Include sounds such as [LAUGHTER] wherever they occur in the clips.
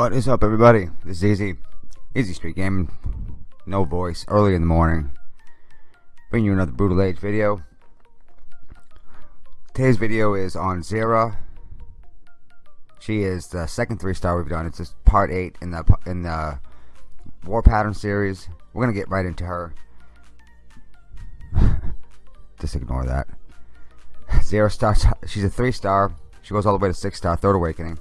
What is up everybody? This is Easy. Easy Street Gaming. No voice. Early in the morning. Bring you another Brutal Age video. Today's video is on Xera. She is the second three star we've done. It's just part eight in the in the War Pattern series. We're gonna get right into her. [SIGHS] just ignore that. [SIGHS] Xera starts. She's a three star. She goes all the way to six star. Third Awakening.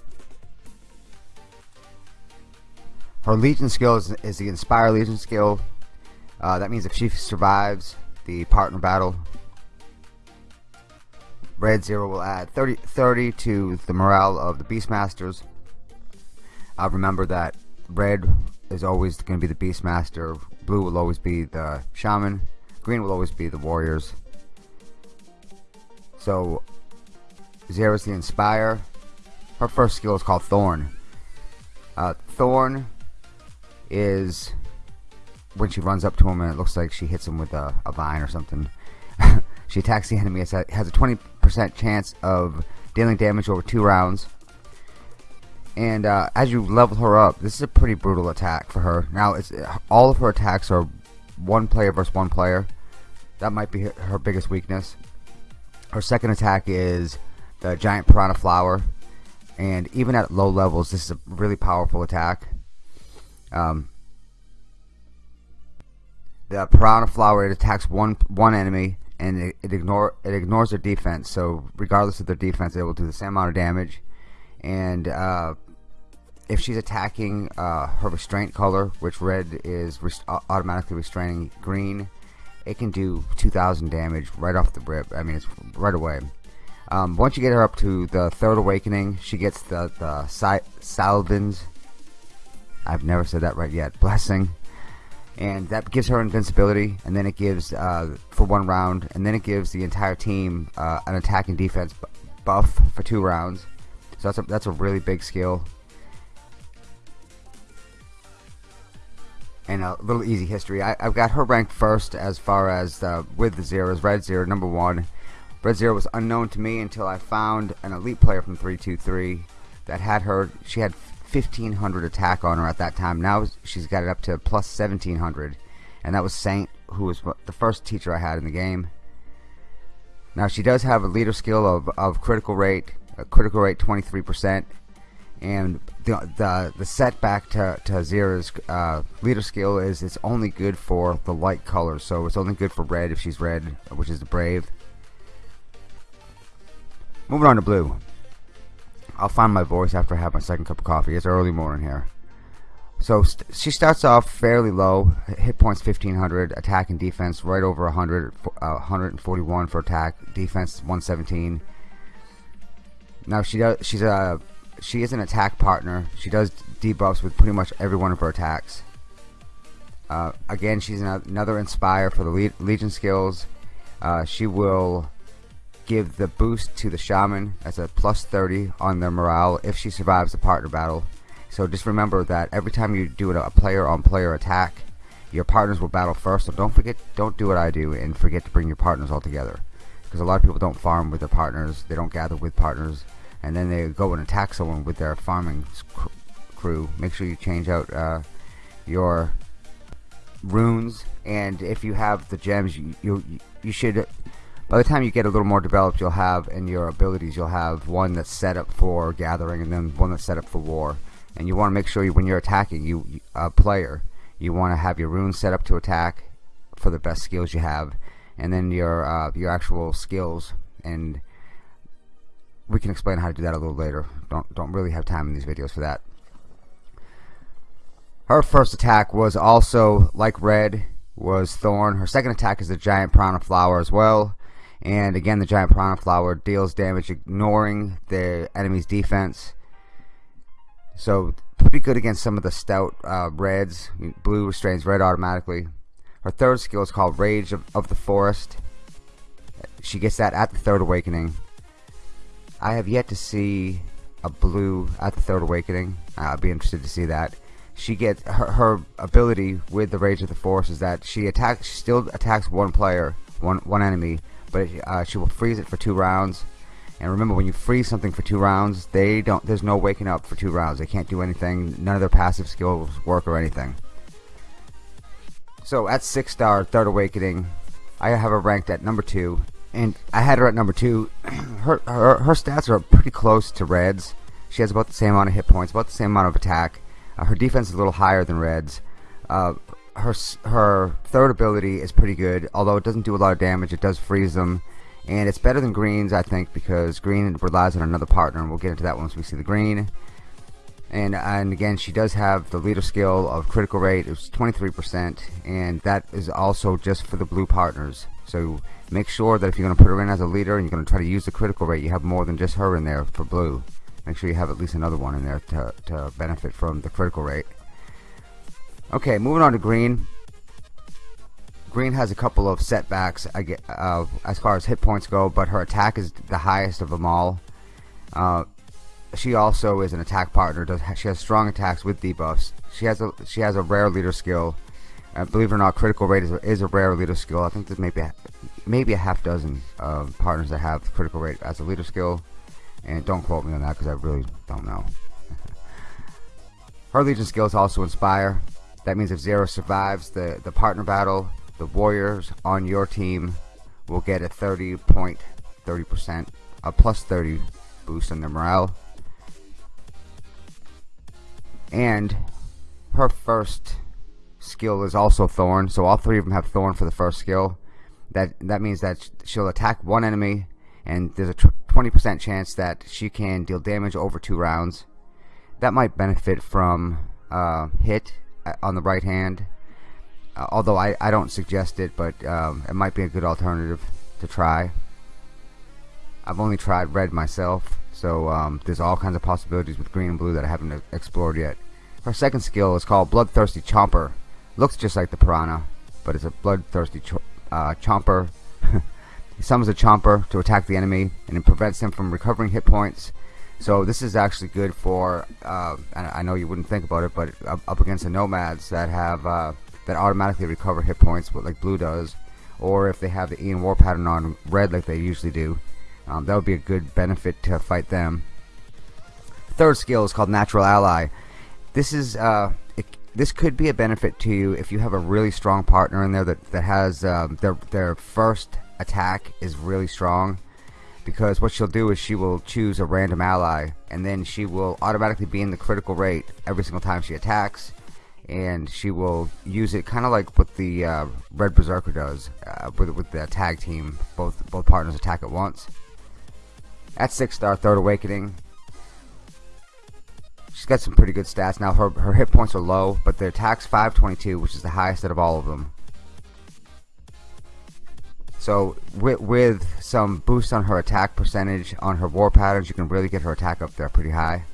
Her Legion skill is, is the Inspire Legion skill. Uh, that means if she survives the partner battle, Red Xera will add 30, 30 to the morale of the Beastmasters. Uh, remember that red is always going to be the Beastmaster, blue will always be the Shaman, green will always be the Warriors. So, Xera is the Inspire. Her first skill is called Thorn. Uh, Thorn is when she runs up to him and it looks like she hits him with a, a vine or something. [LAUGHS] she attacks the enemy. It has a 20% chance of dealing damage over two rounds. And uh, as you level her up, this is a pretty brutal attack for her. Now, it's all of her attacks are one player versus one player. That might be her biggest weakness. Her second attack is the giant piranha flower. And even at low levels, this is a really powerful attack. Um, the piranha flower it attacks one one enemy and it, it ignore it ignores their defense. So regardless of their defense, it will do the same amount of damage. And uh, if she's attacking uh, her restraint color, which red is rest automatically restraining green, it can do 2,000 damage right off the rip. I mean, it's right away. Um, once you get her up to the third awakening, she gets the the Salvin's I've never said that right yet. Blessing. And that gives her invincibility, and then it gives, uh, for one round, and then it gives the entire team uh, an attack and defense buff for two rounds. So that's a, that's a really big skill. And a little easy history. I, have got her ranked first as far as uh, with the Xeras. Red Xera number one. Red Xera was unknown to me until I found an elite player from 323 that had her. She had 1500 attack on her at that time. Now she's got it up to plus 1700. And that was Saint, who was the first teacher I had in the game. Now she does have a leader skill of, of critical rate, a critical rate 23%. And the, the, the setback to, to Xera's uh, leader skill is it's only good for the light colors. So it's only good for red if she's red, which is the brave. Moving on to blue. I'll find my voice after I have my second cup of coffee. It's early morning here. So st she starts off fairly low, hit points 1500, attack and defense right over 100, uh, 141 for attack, defense 117. Now she does, she's a, she is an attack partner. She does debuffs with pretty much every one of her attacks. Uh, again, she's another inspire for the Legion skills. Uh, she will give the boost to the shaman as a plus 30 on their morale if she survives the partner battle. So just remember that every time you do a player on player attack, your partners will battle first. So don't forget, don't do what I do and forget to bring your partners all together. Because a lot of people don't farm with their partners, they don't gather with partners, and then they go and attack someone with their farming crew. Make sure you change out uh, your runes, and if you have the gems, you you, you should by the time you get a little more developed you'll have in your abilities you'll have one that's set up for gathering and then one that's set up for war. And you want to make sure you, when you're attacking you a player you want to have your runes set up to attack for the best skills you have and then your uh, your actual skills. And we can explain how to do that a little later. Don't don't really have time in these videos for that. Her first attack was also like red was thorn. Her second attack is a giant piranha flower as well and again the giant piranha flower deals damage ignoring the enemy's defense. So pretty good against some of the stout uh, reds. Blue restrains red automatically. Her third skill is called rage of, of the forest. She gets that at the third awakening. I have yet to see a blue at the third awakening. I'll be interested to see that. She gets her, her ability with the rage of the forest is that she attacks She still attacks one player one one enemy but uh, she will freeze it for two rounds And remember, when you freeze something for two rounds, they don't. There's no waking up for two rounds. They can't do anything. None of their passive skills work or anything. So at six star, third awakening, I have her ranked at number two, and I had her at number two. [CLEARS THROAT] her, her her stats are pretty close to Red's. She has about the same amount of hit points, about the same amount of attack. Uh, her defense is a little higher than Red's. Uh, her her third ability is pretty good, although it doesn't do a lot of damage. It does freeze them. And it's better than Green's I think because Green relies on another partner and we'll get into that once we see the Green. And and again she does have the leader skill of critical rate it's 23% and that is also just for the blue partners. So make sure that if you're going to put her in as a leader and you're going to try to use the critical rate you have more than just her in there for blue. Make sure you have at least another one in there to, to benefit from the critical rate okay moving on to green Green has a couple of setbacks I get, uh, as far as hit points go, but her attack is the highest of them all. Uh, she also is an attack partner. Does she has strong attacks with debuffs? She has a she has a rare leader skill. Uh, believe it or not, critical rate is a, is a rare leader skill. I think there's maybe a, maybe a half dozen uh, partners that have critical rate as a leader skill. And don't quote me on that because I really don't know. [LAUGHS] her legion skill is also inspire. That means if Xera survives the the partner battle, the Warriors on your team will get a 30 point 30% a plus 30 boost on their morale. And her first skill is also Thorn so all three of them have Thorn for the first skill. That that means that she'll attack one enemy and there's a 20% chance that she can deal damage over two rounds. That might benefit from uh, hit on the right hand. Uh, although I, I don't suggest it but um, it might be a good alternative to try. I've only tried red myself so um, there's all kinds of possibilities with green and blue that I haven't explored yet. Her second skill is called bloodthirsty chomper. Looks just like the piranha but it's a bloodthirsty uh, chomper. [LAUGHS] He summons a chomper to attack the enemy and it prevents him from recovering hit points so this is actually good for uh, I know you wouldn't think about it but up, against the nomads that have uh, that automatically recover hit points, like blue does, or if they have the Ian War pattern on red like they usually do, um, that would be a good benefit to fight them. Third skill is called Natural Ally. This is uh, it, this could be a benefit to you if you have a really strong partner in there that that has um, their their first attack is really strong because what she'll do is she will choose a random ally and then she will automatically be in the critical rate every single time she attacks and she will use it kind of like what the uh, Red Berserker does uh, with, with the tag team. Both both partners attack at once. At six star, Third Awakening. She's got some pretty good stats now. Her her hit points are low, but the attack's 522, which is the highest out of all of them. So with, with some boost on her attack percentage on her war patterns, you can really get her attack up there pretty high.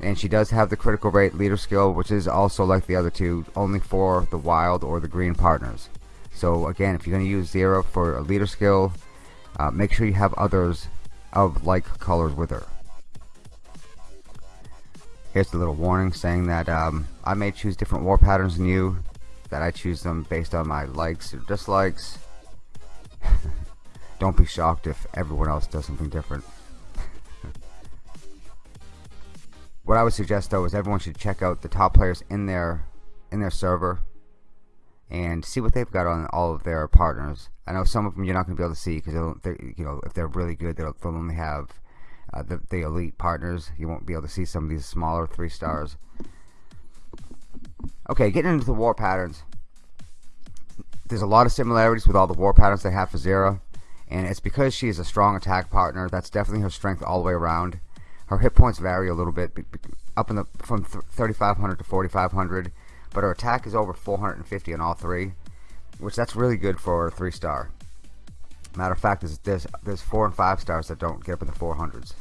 And she does have the critical rate leader skill which is also like the other two only for the wild or the green partners. So again if you're going to use Xera for a leader skill uh, make sure you have others of like colors with her. Here's the little warning saying that um, I may choose different war patterns than you that I choose them based on my likes or dislikes don't be shocked if everyone else does something different what I would suggest though is everyone should check out the top players in their in their server and see what they've got on all of their partners. I know some of them you're not going to be able to see because you know if they're really good they'll, they'll only have uh, the, the elite partners. You won't be able to see some of these smaller three stars. Okay, getting into the war patterns. There's a lot of similarities with all the war patterns they have for Zera, and it's because she is a strong attack partner. That's definitely her strength all the way around. Her hit points vary a little bit, up in the from 3,500 to 4,500, but her attack is over 450 on all three, which that's really good for a three star. Matter of fact, there's, there's there's four and five stars that don't get up in the 400s.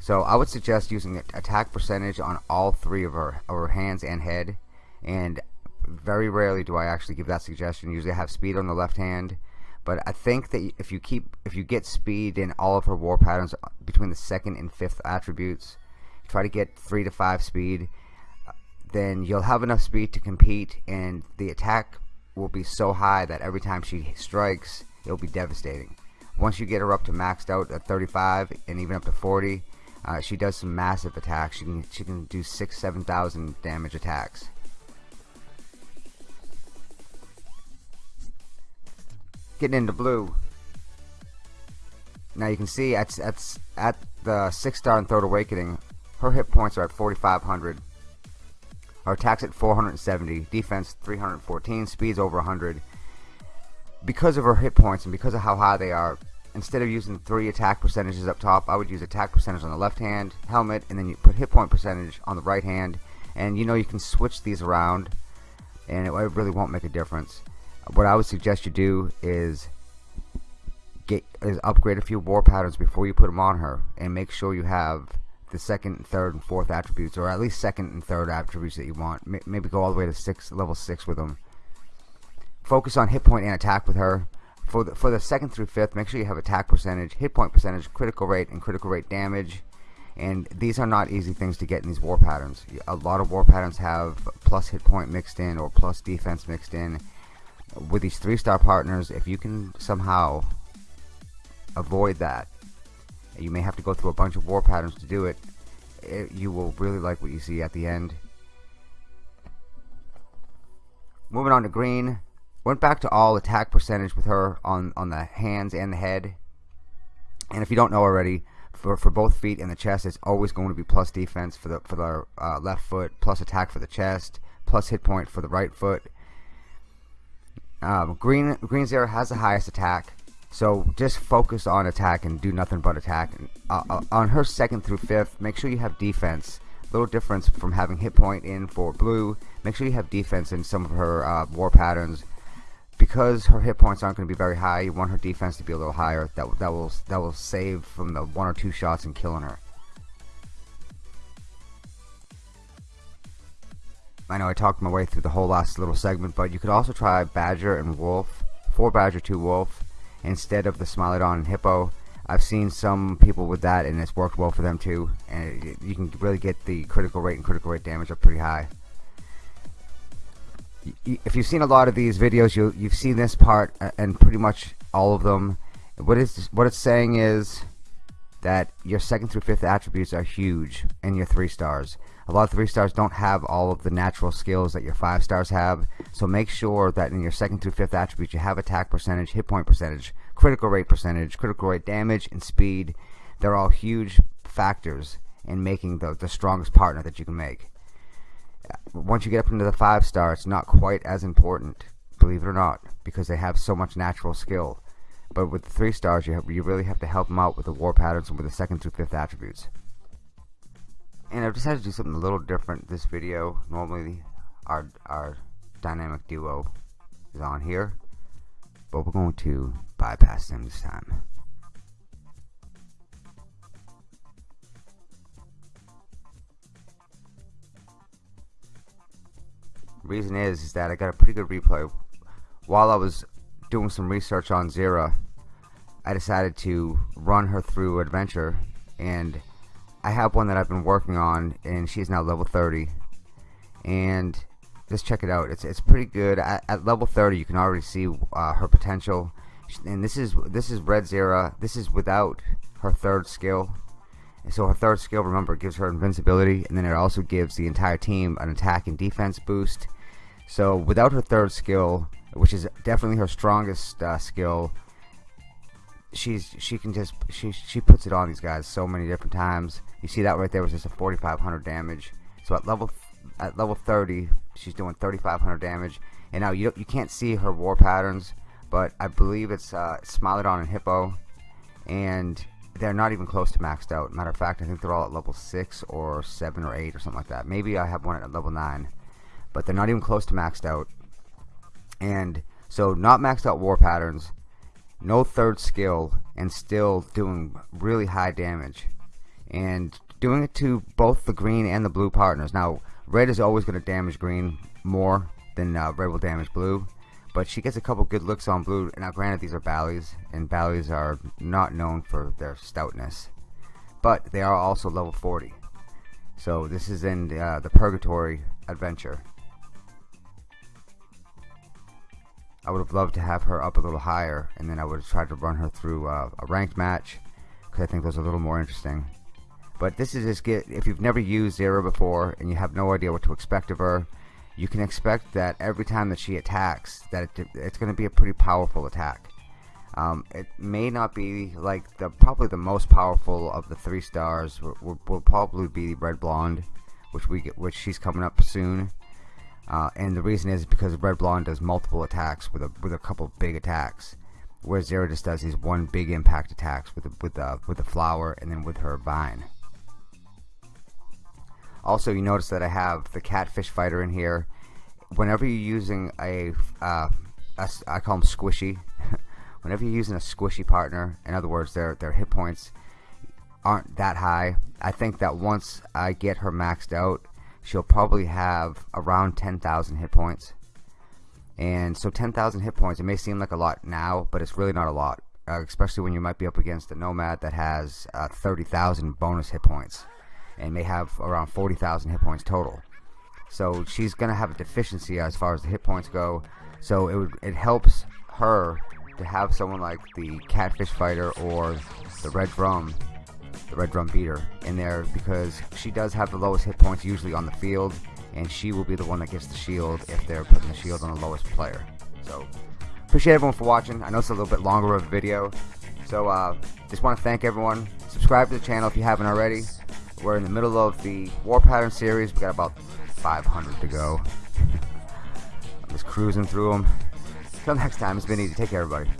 So I would suggest using attack percentage on all three of her, her hands and head, and very rarely do I actually give that suggestion. Usually I have speed on the left hand but I think that if you keep if you get speed in all of her war patterns uh, between the second and fifth attributes, try to get three to five speed, uh, then you'll have enough speed to compete, and the attack will be so high that every time she strikes, it'll be devastating. once you get her up to maxed out at 35 and even up to 40 uh, she does some massive attacks she can, she can do 6 7,000 damage attacks getting into blue. Now you can see at, at, at the 6 star and third awakening her hit points are at 4500 her attacks at 470 defense 314 speeds over 100 because of her hit points and because of how high they are instead of using three attack percentages up top I would use attack percentage on the left hand helmet and then you put hit point percentage on the right hand. And you know you can switch these around and it really won't make a difference what I would suggest you do is get is upgrade a few war patterns before you put them on her and make sure you have the second third and fourth attributes or at least second and third attributes that you want. Maybe go all the way to six level six with them focus on hit point and attack with her. For the, for the second through fifth make sure you have attack percentage hit point percentage critical rate and critical rate damage. And these are not easy things to get in these war patterns. A lot of war patterns have plus hit point mixed in or plus defense mixed in with these three star partners if you can somehow avoid that you may have to go through a bunch of war patterns to do it, it you will really like what you see at the end. Moving on to green. Went back to all attack percentage with her on on the hands and the head. And if you don't know already for, for both feet and the chest it's always going to be plus defense for the for the uh, left foot plus attack for the chest plus hit point for the right foot um, green green Xera has the highest attack so just focus on attack and do nothing but attack. Uh, uh, on her second through fifth make sure you have defense. Little difference from having hit point in for blue make sure you have defense in some of her uh, war patterns. Because her hit points aren't going to be very high you want her defense to be a little higher. That, that will that will save from the one or two shots and killing her I know I talked my way through the whole last little segment but you could also try Badger and Wolf 4 Badger 2 Wolf instead of the Smilodon and Hippo I've seen some people with that and it's worked well for them too and it, you can really get the critical rate and critical rate damage up pretty high if you've seen a lot of these videos, you you've seen this part uh, and pretty much all of them. What is what it's saying is that your second through fifth attributes are huge in your three stars. A lot of three stars don't have all of the natural skills that your five stars have, so make sure that in your second through fifth attributes you have attack percentage, hit point percentage, critical rate percentage, critical rate damage, and speed. They're all huge factors in making the, the strongest partner that you can make. Uh, once you get up into the five star it's not quite as important believe it or not because they have so much natural skill. But with the three stars you, have, you really have to help them out with the war patterns and with the second through fifth attributes and I've decided to do something a little different this video normally our, our dynamic duo is on here but we're going to bypass them this time reason is, is that I got a pretty good replay. While I was doing some research on Zera, I decided to run her through Adventure, and I have one that I've been working on, and she's now level 30. And just check it out. It's it's pretty good. At, at level 30, you can already see uh, her potential. And this is this is Red Zera. This is without her third skill. And so her third skill, remember, gives her invincibility, and then it also gives the entire team an attack and defense boost so without her third skill, which is definitely her strongest uh, skill, she's she can just she she puts it on these guys so many different times. You see that right there was just a 4,500 damage. So at level at level 30, she's doing 3,500 damage. And now you don't you can't see her war patterns, but I believe it's uh, Smilodon and Hippo, and they're not even close to maxed out. Matter of fact, I think they're all at level six or seven or eight or something like that. Maybe I have one at level nine but they're not even close to maxed out. And so not maxed out war patterns, no third skill, and still doing really high damage. And doing it to both the green and the blue partners. Now, red is always going to damage green more than uh, red will damage blue. But she gets a couple good looks on blue. Now, granted, these are Ballies, and Ballies are not known for their stoutness. But they are also level 40. So this is in uh, the Purgatory adventure. I would have loved to have her up a little higher, and then I would have tried to run her through uh, a ranked match, because I think those are a little more interesting. But this is just get if you've never used Xera before and you have no idea what to expect of her, you can expect that every time that she attacks, that it, it's going to be a pretty powerful attack. Um, it may not be like the probably the most powerful of the three stars. Will, will probably be the Red Blonde, which we get, which she's coming up soon. Uh, and the reason is because Red Blonde does multiple attacks with a with a couple big attacks, whereas Xera just does these one big impact attacks with the, with the with the flower and then with her vine. Also, you notice that I have the catfish fighter in here. Whenever you're using a, uh, a I call them squishy. [LAUGHS] Whenever you're using a squishy partner, in other words, their their hit points aren't that high. I think that once I get her maxed out, she'll probably have around 10,000 hit points. And so 10,000 hit points, it may seem like a lot now, but it's really not a lot. Uh, especially when you might be up against a Nomad that has uh, 30,000 bonus hit points and may have around 40,000 hit points total. So she's going to have a deficiency as far as the hit points go. So it would it helps her to have someone like the Catfish Fighter or the Red Drum, the Red Drum Beater in there because she does have the lowest hit points usually on the field, and she will be the one that gets the shield if they're putting the shield on the lowest player. So appreciate everyone for watching. I know it's a little bit longer of a video, so uh, just want to thank everyone. Subscribe to the channel if you haven't already. We're in the middle of the War Pattern series. We got about 500 to go. [LAUGHS] I'm just cruising through them. Until next time, it's been easy. Take care, everybody.